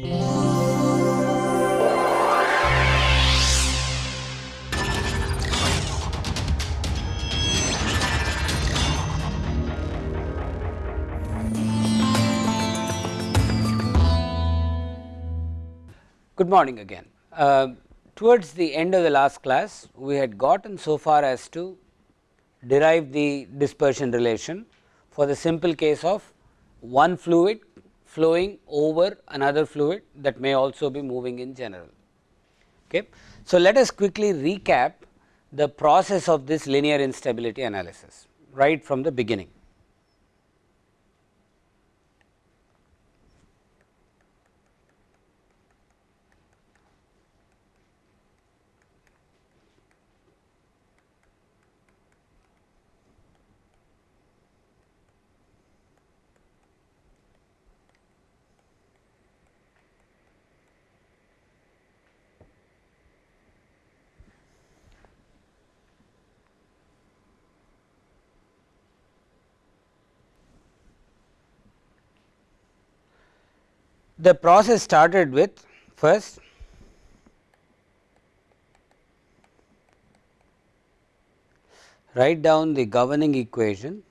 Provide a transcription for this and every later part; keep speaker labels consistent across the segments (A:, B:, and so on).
A: Good morning again. Uh, towards the end of the last class, we had gotten so far as to derive the dispersion relation for the simple case of one fluid flowing over another fluid that may also be moving in general. Okay. So, let us quickly recap the process of this linear instability analysis right from the beginning. The process started with first write down the governing equation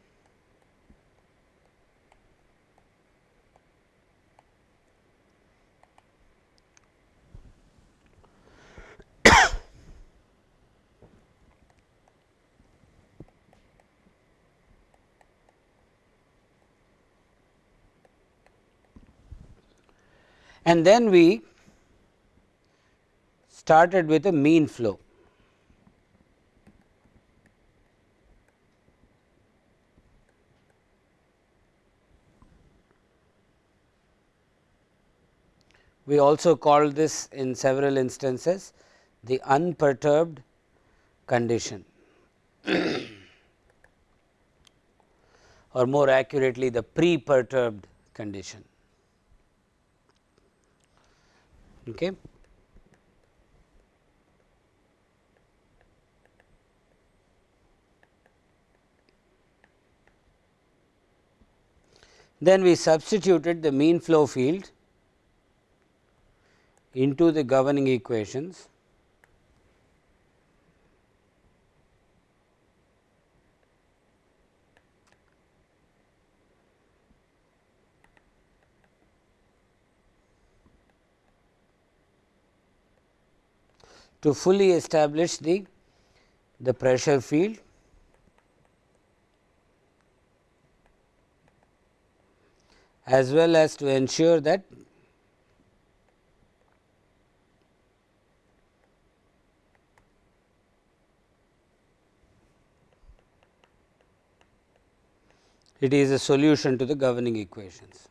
A: and then we started with a mean flow. We also called this in several instances the unperturbed condition or more accurately the pre-perturbed condition. Okay. Then we substituted the mean flow field into the governing equations to fully establish the, the pressure field as well as to ensure that it is a solution to the governing equations.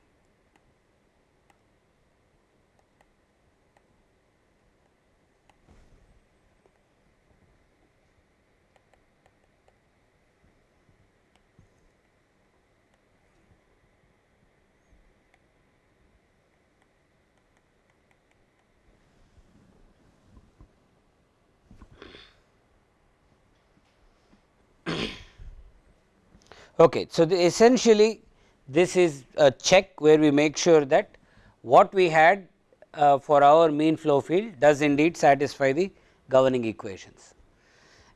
A: Okay. So, the essentially this is a check where we make sure that what we had uh, for our mean flow field does indeed satisfy the governing equations.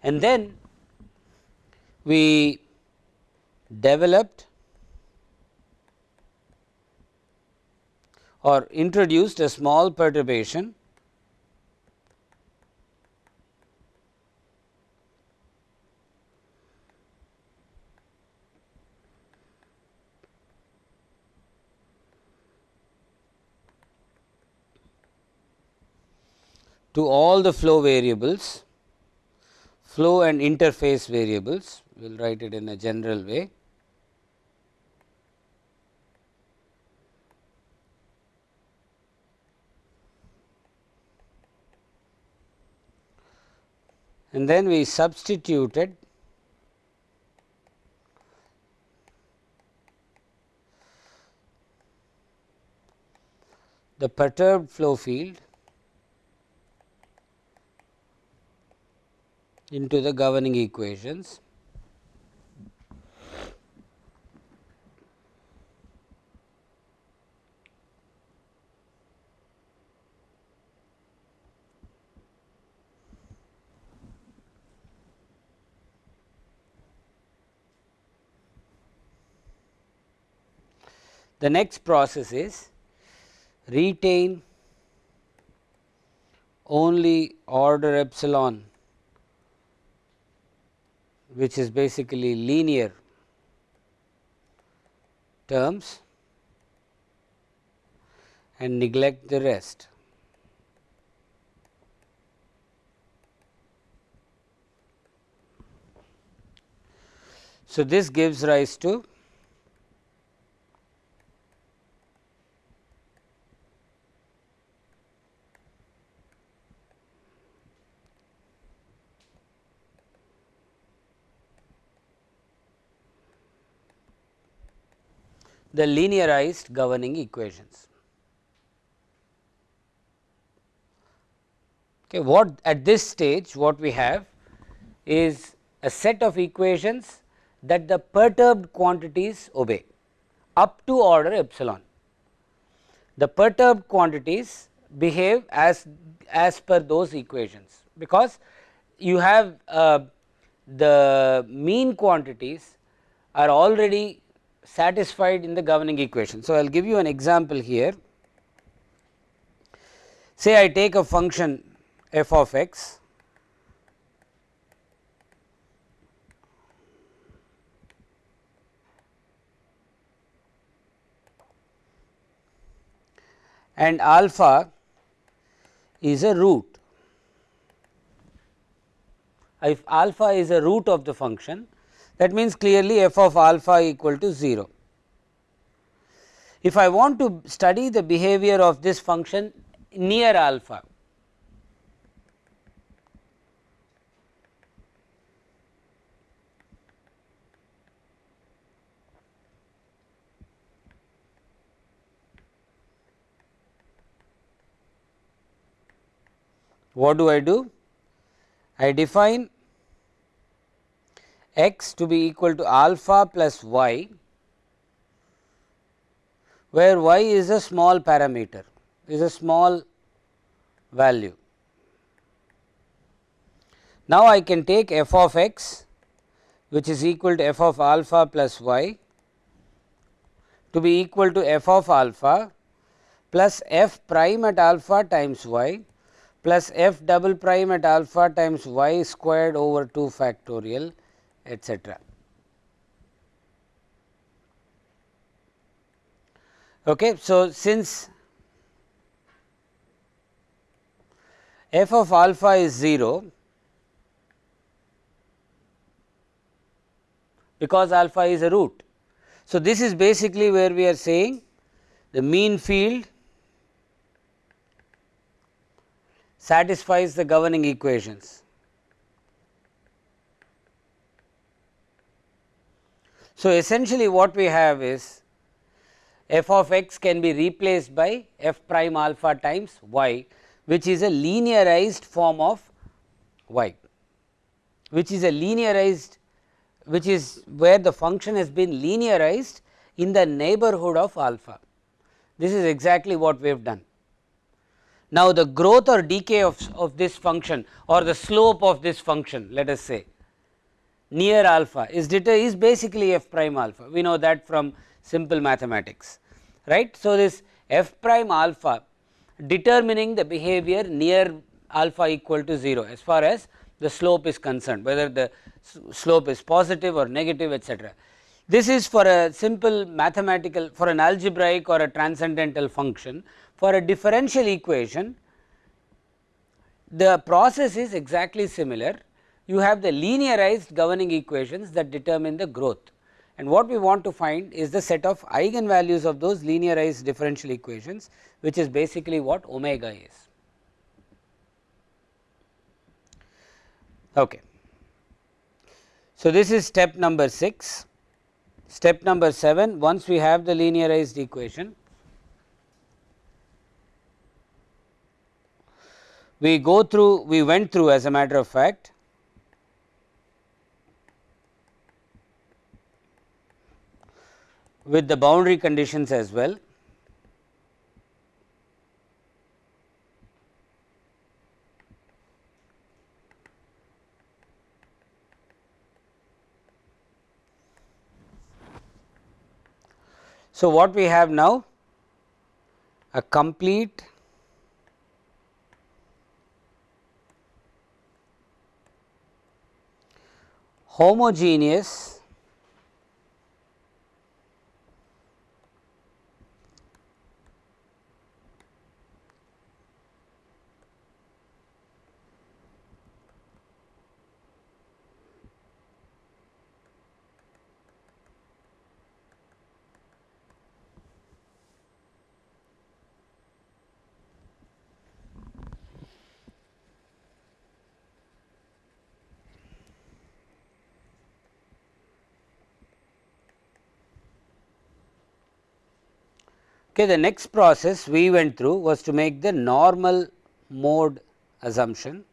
A: And then we developed or introduced a small perturbation to all the flow variables, flow and interface variables, we will write it in a general way. And then we substituted the perturbed flow field into the governing equations. The next process is retain only order epsilon which is basically linear terms and neglect the rest. So, this gives rise to the linearized governing equations. Okay, what at this stage what we have is a set of equations that the perturbed quantities obey up to order epsilon. The perturbed quantities behave as as per those equations because you have uh, the mean quantities are already satisfied in the governing equation. So, I will give you an example here. Say I take a function f of x and alpha is a root. If alpha is a root of the function that means clearly f of alpha equal to 0. If I want to study the behavior of this function near alpha, what do I do? I define x to be equal to alpha plus y, where y is a small parameter, is a small value. Now, I can take f of x which is equal to f of alpha plus y to be equal to f of alpha plus f prime at alpha times y plus f double prime at alpha times y squared over 2 factorial etc. Okay. So, since f of alpha is 0 because alpha is a root. So, this is basically where we are saying the mean field satisfies the governing equations. So, essentially what we have is f of x can be replaced by f prime alpha times y which is a linearized form of y which is a linearized which is where the function has been linearized in the neighborhood of alpha. This is exactly what we have done. Now, the growth or decay of, of this function or the slope of this function let us say near alpha is is basically f prime alpha we know that from simple mathematics right. So, this f prime alpha determining the behavior near alpha equal to 0 as far as the slope is concerned whether the slope is positive or negative etc. This is for a simple mathematical for an algebraic or a transcendental function for a differential equation the process is exactly similar you have the linearized governing equations that determine the growth. And what we want to find is the set of eigenvalues of those linearized differential equations, which is basically what omega is. Okay. So, this is step number 6. Step number 7, once we have the linearized equation, we go through, we went through as a matter of fact with the boundary conditions as well. So, what we have now a complete homogeneous Okay, the next process we went through was to make the normal mode assumption.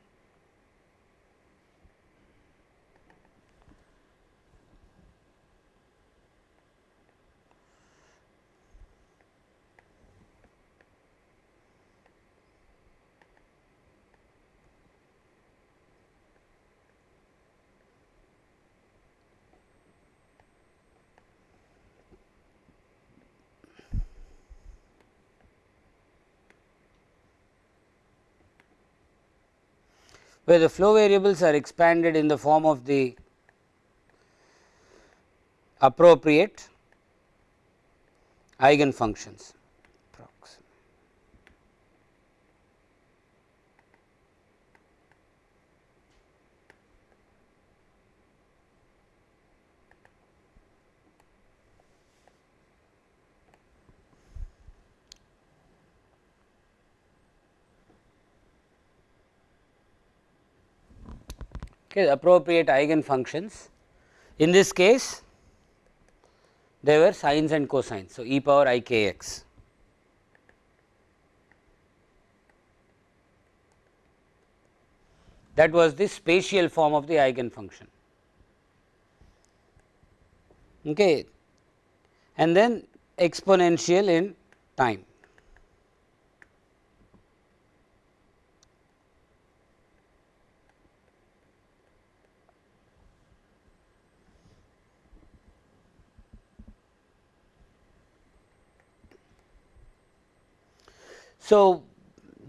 A: Where the flow variables are expanded in the form of the appropriate eigen functions. Okay, appropriate eigen functions. In this case, they were sines and cosines. So, e power i k x. That was the spatial form of the eigen function. Okay. And then exponential in time. So,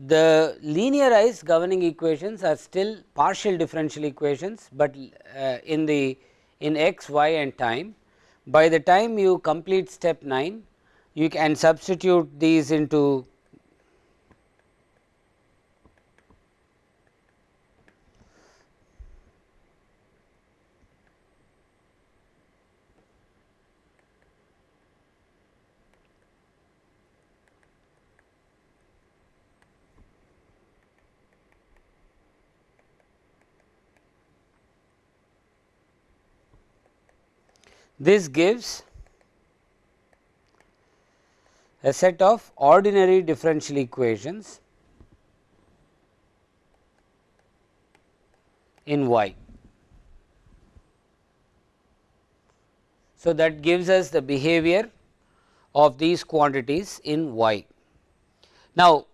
A: the linearized governing equations are still partial differential equations, but uh, in the in x, y and time. By the time you complete step 9, you can substitute these into This gives a set of ordinary differential equations in y. So, that gives us the behavior of these quantities in y. Now,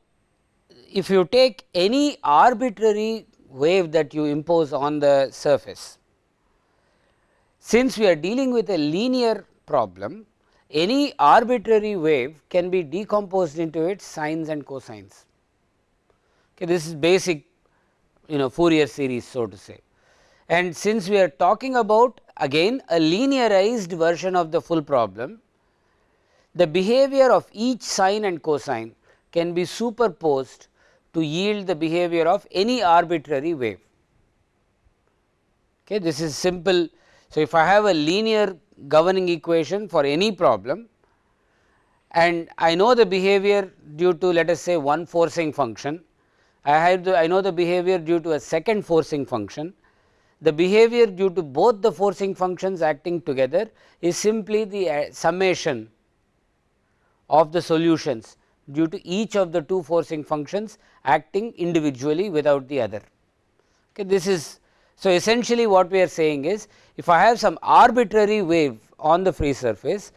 A: if you take any arbitrary wave that you impose on the surface since we are dealing with a linear problem, any arbitrary wave can be decomposed into its sines and cosines. Okay, this is basic you know Fourier series so to say. And since we are talking about again a linearized version of the full problem, the behavior of each sine and cosine can be superposed to yield the behavior of any arbitrary wave. Okay, this is simple so, if I have a linear governing equation for any problem and I know the behavior due to let us say one forcing function, I have the I know the behavior due to a second forcing function. The behavior due to both the forcing functions acting together is simply the uh, summation of the solutions due to each of the two forcing functions acting individually without the other. Okay, this is so, essentially what we are saying is if I have some arbitrary wave on the free surface,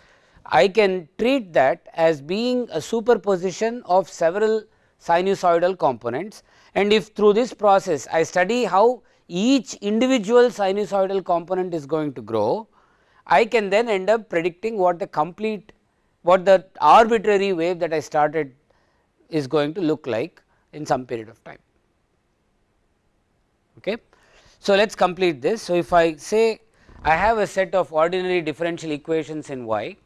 A: I can treat that as being a superposition of several sinusoidal components and if through this process I study how each individual sinusoidal component is going to grow, I can then end up predicting what the complete what the arbitrary wave that I started is going to look like in some period of time. Okay. So, let us complete this. So, if I say I have a set of ordinary differential equations in y.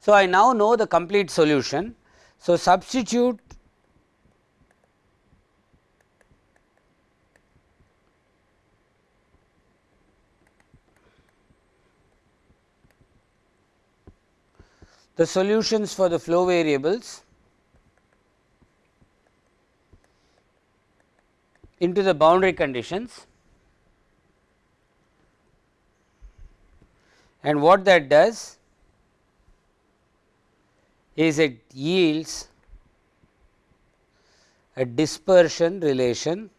A: So, I now know the complete solution. So, substitute the solutions for the flow variables into the boundary conditions. And what that does is it yields a dispersion relation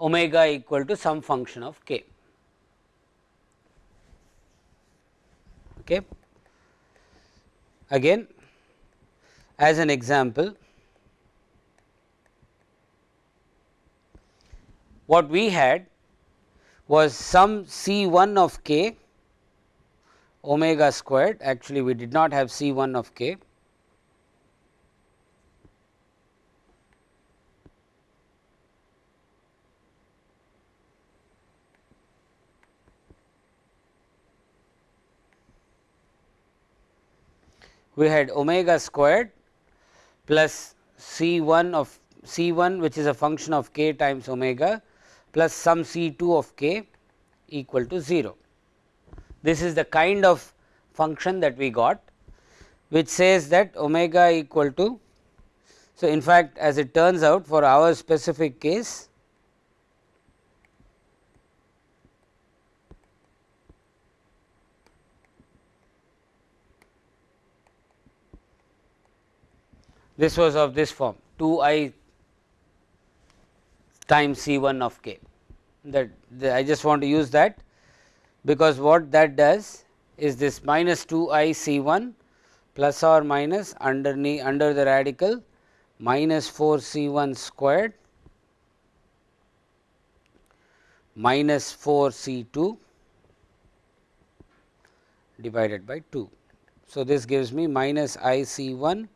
A: omega equal to some function of k. Okay. Again as an example what we had was some C 1 of k omega squared actually we did not have C 1 of k we had omega squared plus C 1 of C 1 which is a function of k times omega plus some C 2 of k equal to 0. This is the kind of function that we got which says that omega equal to. So, in fact, as it turns out for our specific case this was of this form 2 i times C 1 of k that I just want to use that because what that does is this minus 2 i C 1 plus or minus underneath under the radical minus 4 C 1 squared minus 4 C 2 divided by 2. So, this gives me minus I C 1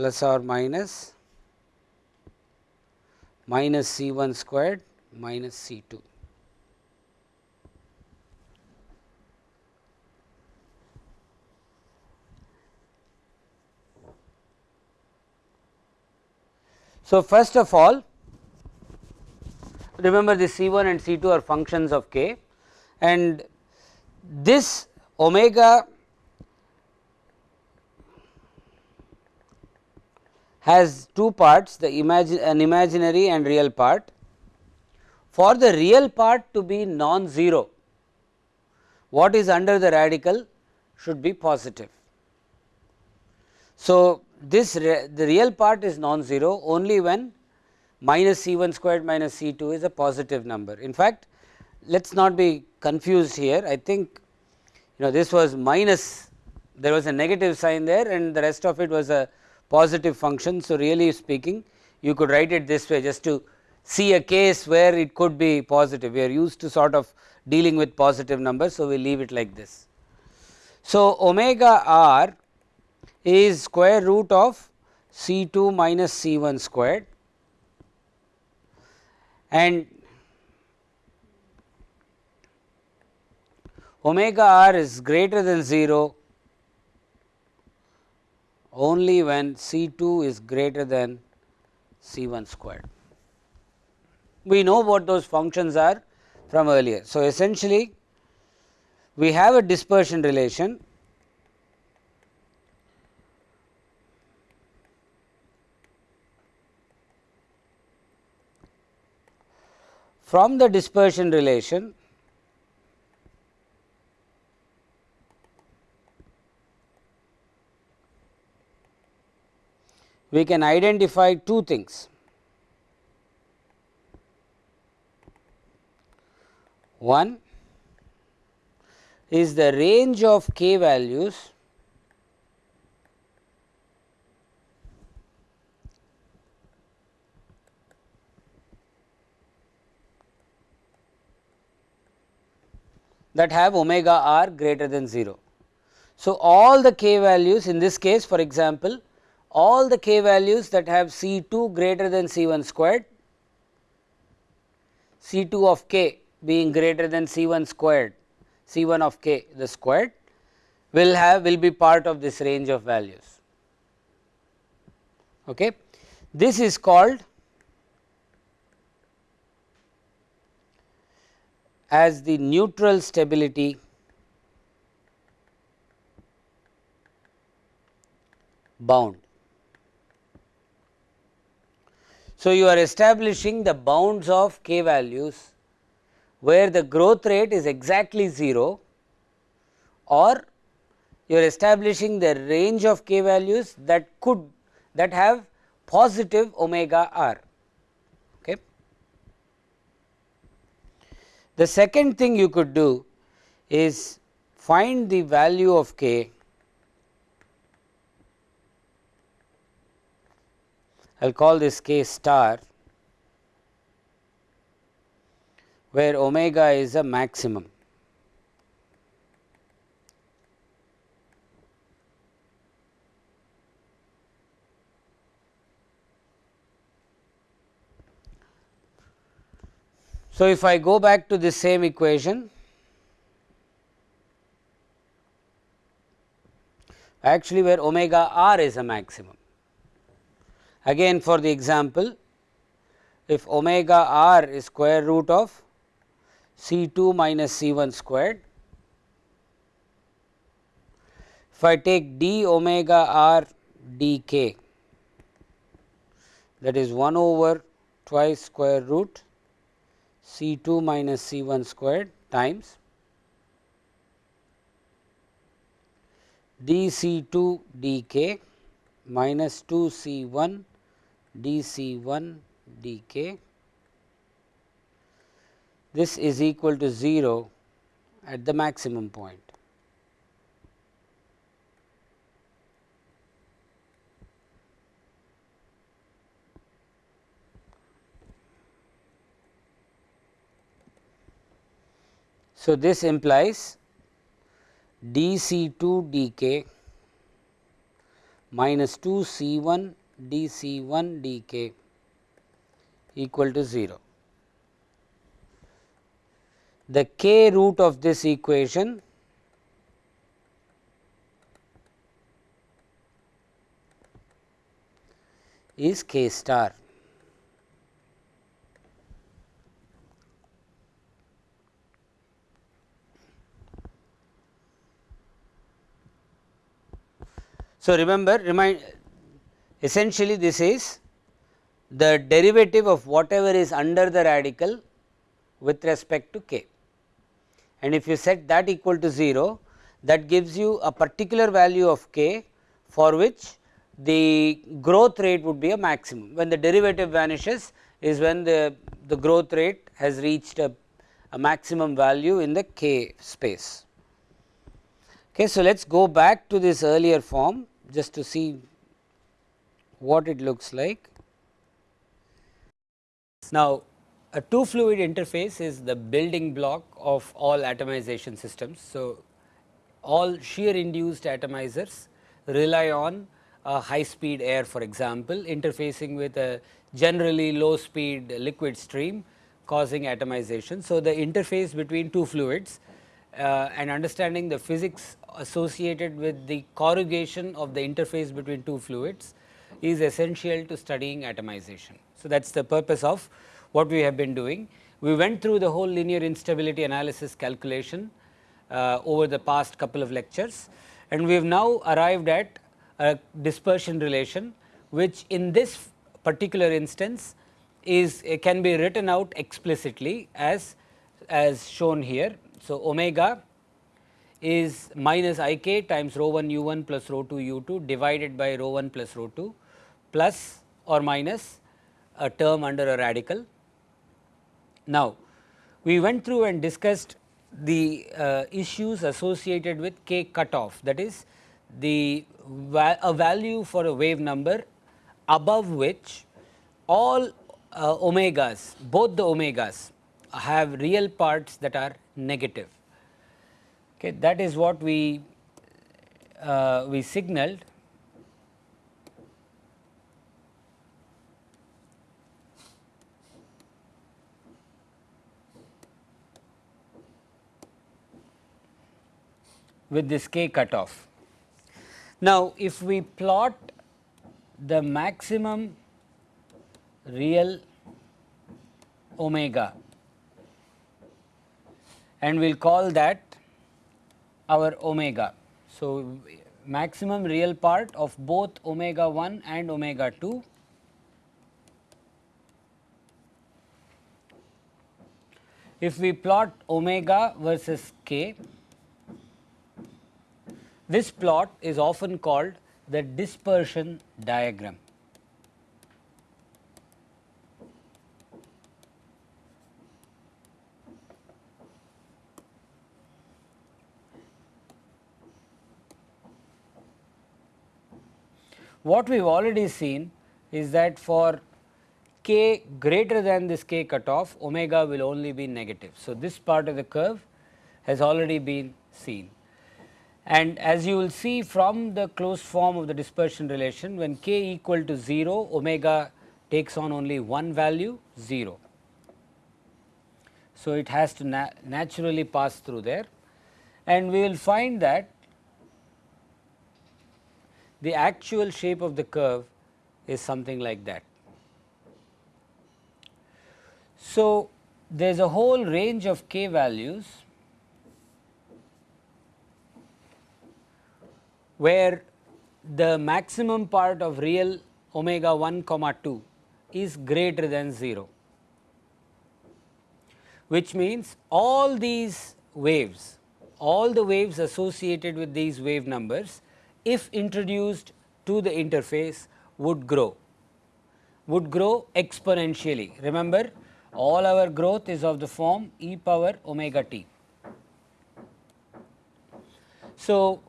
A: plus or minus minus C 1 squared minus C 2. So, first of all remember the C 1 and C 2 are functions of k and this omega has two parts the imagine an imaginary and real part. For the real part to be non-zero, what is under the radical should be positive. So, this re the real part is non-zero only when minus C 1 squared minus C 2 is a positive number. In fact, let us not be confused here I think you know this was minus there was a negative sign there and the rest of it was a positive function. So, really speaking you could write it this way just to see a case where it could be positive we are used to sort of dealing with positive numbers. So, we leave it like this. So, omega r is square root of C 2 minus C 1 squared and omega r is greater than 0 only when C 2 is greater than C 1 squared. We know what those functions are from earlier. So, essentially we have a dispersion relation from the dispersion relation we can identify two things. One is the range of k values that have omega r greater than 0. So, all the k values in this case for example, all the k values that have C 2 greater than C 1 squared, C 2 of k being greater than C 1 squared, C 1 of k the squared will have will be part of this range of values. Okay. This is called as the neutral stability bound. So, you are establishing the bounds of k values where the growth rate is exactly 0 or you are establishing the range of k values that could that have positive omega r. Okay. The second thing you could do is find the value of k I will call this k star where omega is a maximum. So, if I go back to the same equation, actually where omega r is a maximum. Again for the example, if omega r is square root of C 2 minus C 1 squared, if I take d omega r d k that is 1 over twice square root C 2 minus C 1 squared times d C 2 d k minus 2 C 1 d C 1 d k. This is equal to 0 at the maximum point. So, this implies d C 2 d k minus 2 C 1 d C 1 d k equal to 0. The k root of this equation is k star. So, remember remind essentially this is the derivative of whatever is under the radical with respect to k. And if you set that equal to 0 that gives you a particular value of k for which the growth rate would be a maximum. When the derivative vanishes is when the, the growth rate has reached a, a maximum value in the k space. Okay, so, let us go back to this earlier form just to see what it looks like. Now, a two fluid interface is the building block of all atomization systems. So, all shear induced atomizers rely on a high speed air for example, interfacing with a generally low speed liquid stream causing atomization. So, the interface between two fluids uh, and understanding the physics associated with the corrugation of the interface between two fluids is essential to studying atomization. So, that is the purpose of what we have been doing. We went through the whole linear instability analysis calculation uh, over the past couple of lectures and we have now arrived at a dispersion relation which in this particular instance is uh, can be written out explicitly as as shown here. So, omega is minus i k times rho 1 u 1 plus rho 2 u 2 divided by rho 1 plus rho 2 plus or minus a term under a radical. Now, we went through and discussed the uh, issues associated with k cutoff that is the va a value for a wave number above which all uh, omegas both the omegas have real parts that are negative. Okay, that is what we uh, we signaled with this k cutoff. Now, if we plot the maximum real omega and we will call that our omega. So, maximum real part of both omega 1 and omega 2 if we plot omega versus k this plot is often called the dispersion diagram. What we have already seen is that for k greater than this k cutoff omega will only be negative. So, this part of the curve has already been seen. And as you will see from the closed form of the dispersion relation when k equal to 0 omega takes on only one value 0. So, it has to na naturally pass through there and we will find that the actual shape of the curve is something like that. So, there is a whole range of k values where the maximum part of real omega 1 comma 2 is greater than 0 which means all these waves all the waves associated with these wave numbers if introduced to the interface would grow would grow exponentially remember all our growth is of the form e power omega t. So,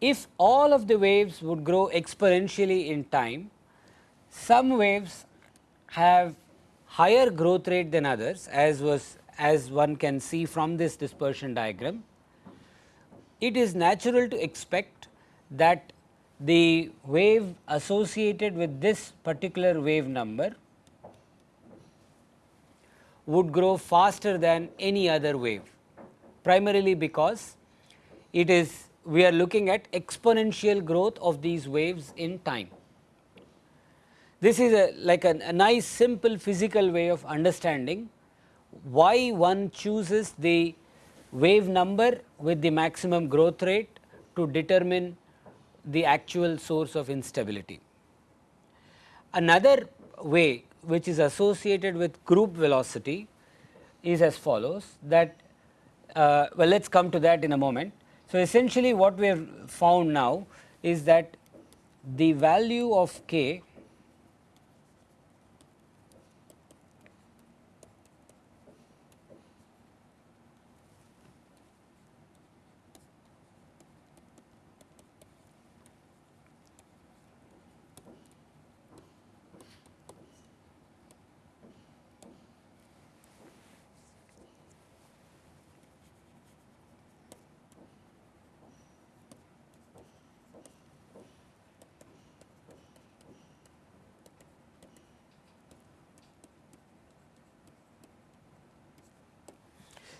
A: if all of the waves would grow exponentially in time, some waves have higher growth rate than others as was as one can see from this dispersion diagram. It is natural to expect that the wave associated with this particular wave number would grow faster than any other wave primarily because it is we are looking at exponential growth of these waves in time. This is a like a, a nice simple physical way of understanding why one chooses the wave number with the maximum growth rate to determine the actual source of instability. Another way which is associated with group velocity is as follows that uh, well let us come to that in a moment. So, essentially what we have found now is that the value of k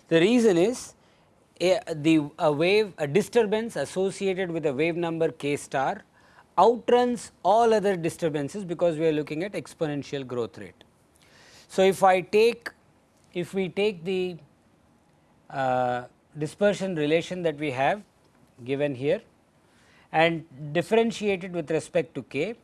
A: The reason is a, the a wave a disturbance associated with a wave number k star outruns all other disturbances because we are looking at exponential growth rate. So, if I take if we take the uh, dispersion relation that we have given here and differentiate it with respect to k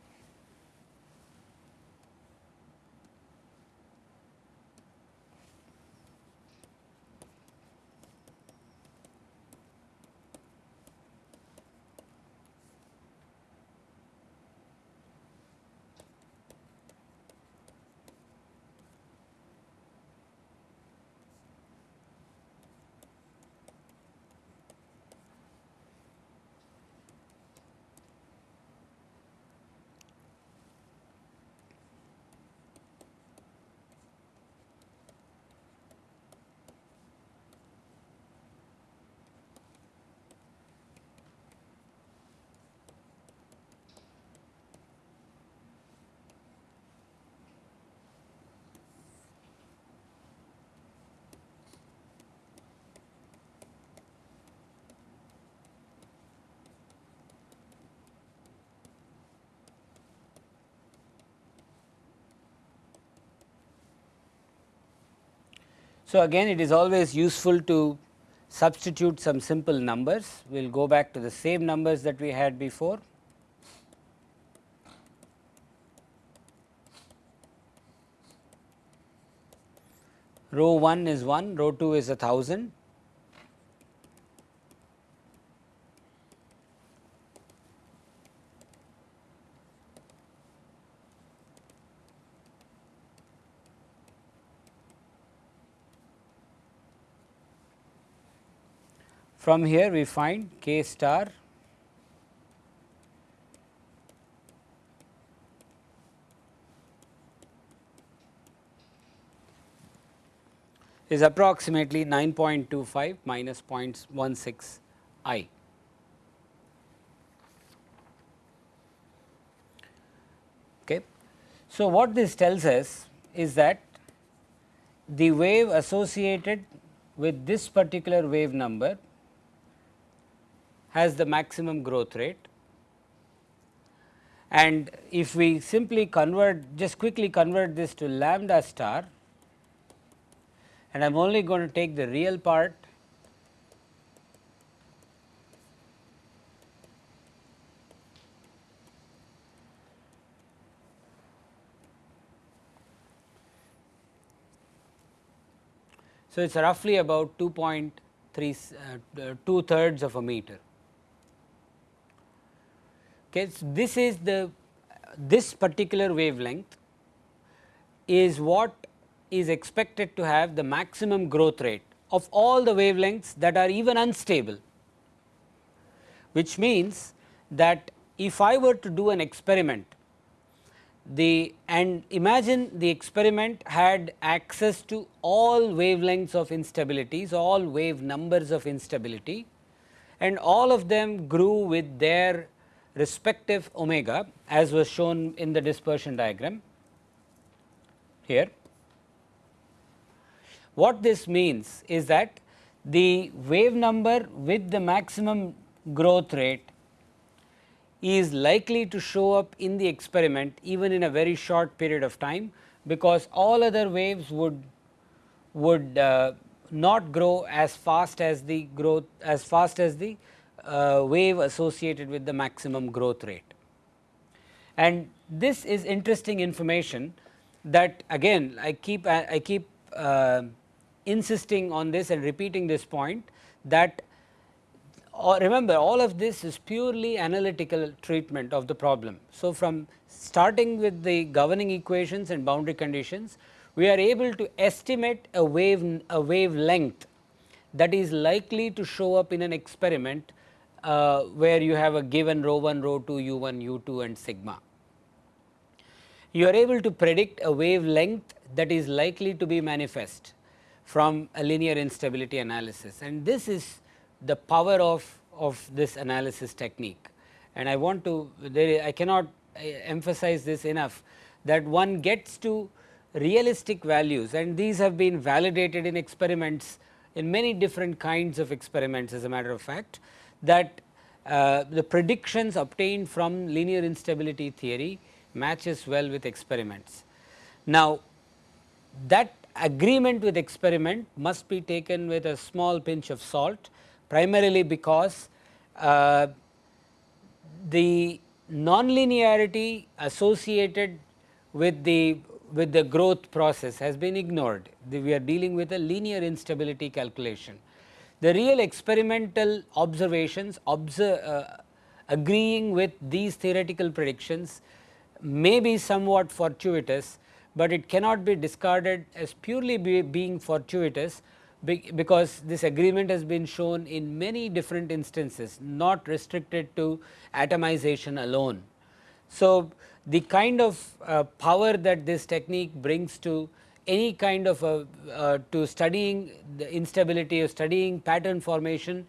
A: So, again it is always useful to substitute some simple numbers. We will go back to the same numbers that we had before. Rho 1 is 1, rho 2 is a 1000, From here we find k star is approximately 9.25 minus 0.16 i. Okay. So, what this tells us is that the wave associated with this particular wave number has the maximum growth rate. And if we simply convert just quickly convert this to lambda star and I am only going to take the real part So, it is roughly about 2.3 uh, 2 thirds of a meter. Okay, so this is the this particular wavelength is what is expected to have the maximum growth rate of all the wavelengths that are even unstable, which means that if I were to do an experiment the and imagine the experiment had access to all wavelengths of instabilities, all wave numbers of instability and all of them grew with their respective omega as was shown in the dispersion diagram here. What this means is that the wave number with the maximum growth rate is likely to show up in the experiment even in a very short period of time, because all other waves would would uh, not grow as fast as the growth as fast as the uh, wave associated with the maximum growth rate. And this is interesting information that again I keep I keep uh, insisting on this and repeating this point that or remember all of this is purely analytical treatment of the problem. So, from starting with the governing equations and boundary conditions, we are able to estimate a wave a wavelength that is likely to show up in an experiment uh, where you have a given rho 1, rho 2, u 1, u 2 and sigma. You are able to predict a wavelength that is likely to be manifest from a linear instability analysis and this is the power of, of this analysis technique. And I want to there I cannot uh, emphasize this enough that one gets to realistic values and these have been validated in experiments in many different kinds of experiments as a matter of fact that uh, the predictions obtained from linear instability theory matches well with experiments. Now, that agreement with experiment must be taken with a small pinch of salt primarily because uh, the nonlinearity associated with the with the growth process has been ignored. The, we are dealing with a linear instability calculation. The real experimental observations observe, uh, agreeing with these theoretical predictions may be somewhat fortuitous, but it cannot be discarded as purely be being fortuitous because this agreement has been shown in many different instances not restricted to atomization alone. So, the kind of uh, power that this technique brings to any kind of a, uh, to studying the instability or studying pattern formation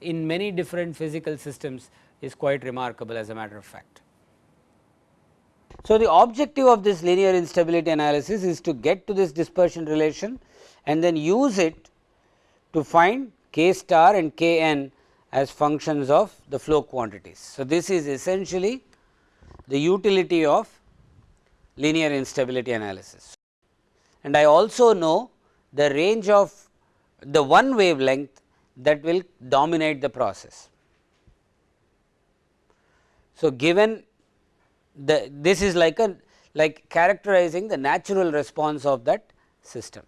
A: in many different physical systems is quite remarkable as a matter of fact. So, the objective of this linear instability analysis is to get to this dispersion relation and then use it to find k star and k n as functions of the flow quantities. So, this is essentially the utility of linear instability analysis. And I also know the range of the one wavelength that will dominate the process. So, given the this is like a like characterizing the natural response of that system.